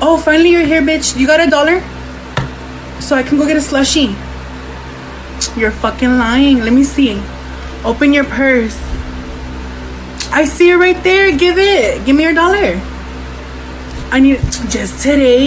Oh, finally you're here, bitch. You got a dollar? So I can go get a slushie. You're fucking lying. Let me see. Open your purse. I see it right there. Give it. Give me your dollar. I need it just today.